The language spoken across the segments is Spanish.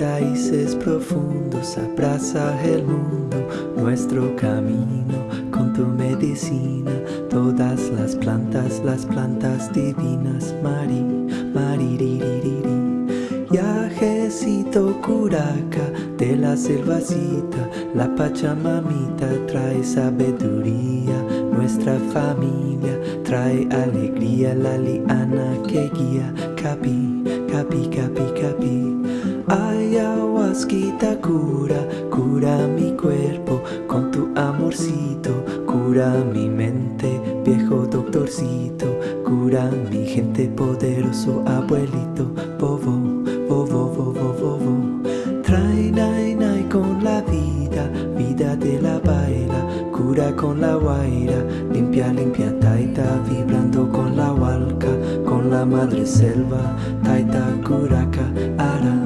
raíces profundos, abraza el mundo, nuestro camino, con tu medicina, todas las plantas, las plantas divinas, Mari, Mariririri. Yajecito curaca de la selvacita, la pachamamita trae sabiduría, nuestra familia trae alegría, la liana que guía, capi, capi, capi, capi. Ayahuasquita cura, cura mi cuerpo con tu amorcito, cura mi mente, viejo doctorcito, cura mi gente poderoso, abuelito, bobo, bobo, bobo, bobo. Trae nai nai con la vida, vida de la baila, cura con la guaira, limpia, limpia taita, vibrando con la con la madre selva, taita curaca, ara,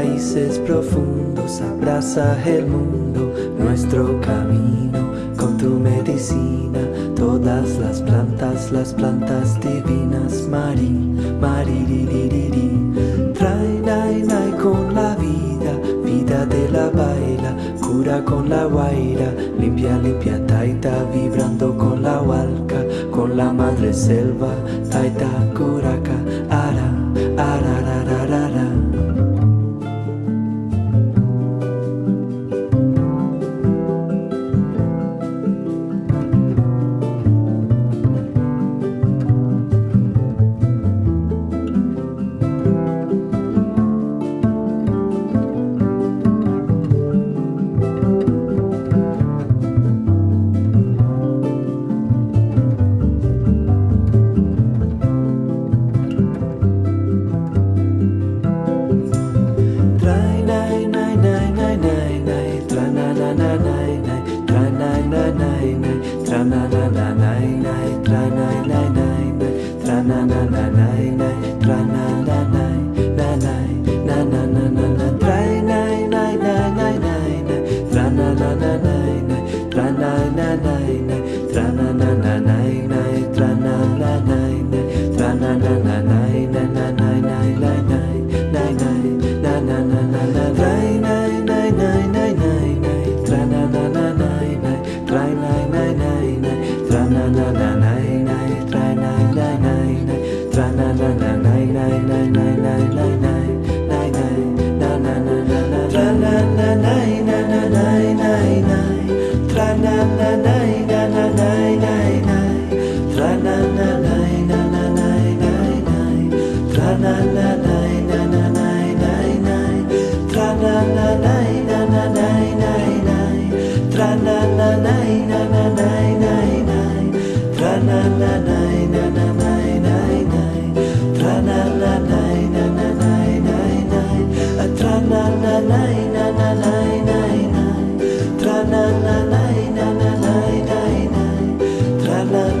raíces profundos, abraza el mundo, nuestro camino, con tu medicina, todas las plantas, las plantas divinas, Mari, Mariririri. Trae nai nai con la vida, vida de la baila, cura con la guaira, limpia, limpia taita, vibrando con la hualca, con la madre selva, taita curaca, na na na na na na na. na na na love.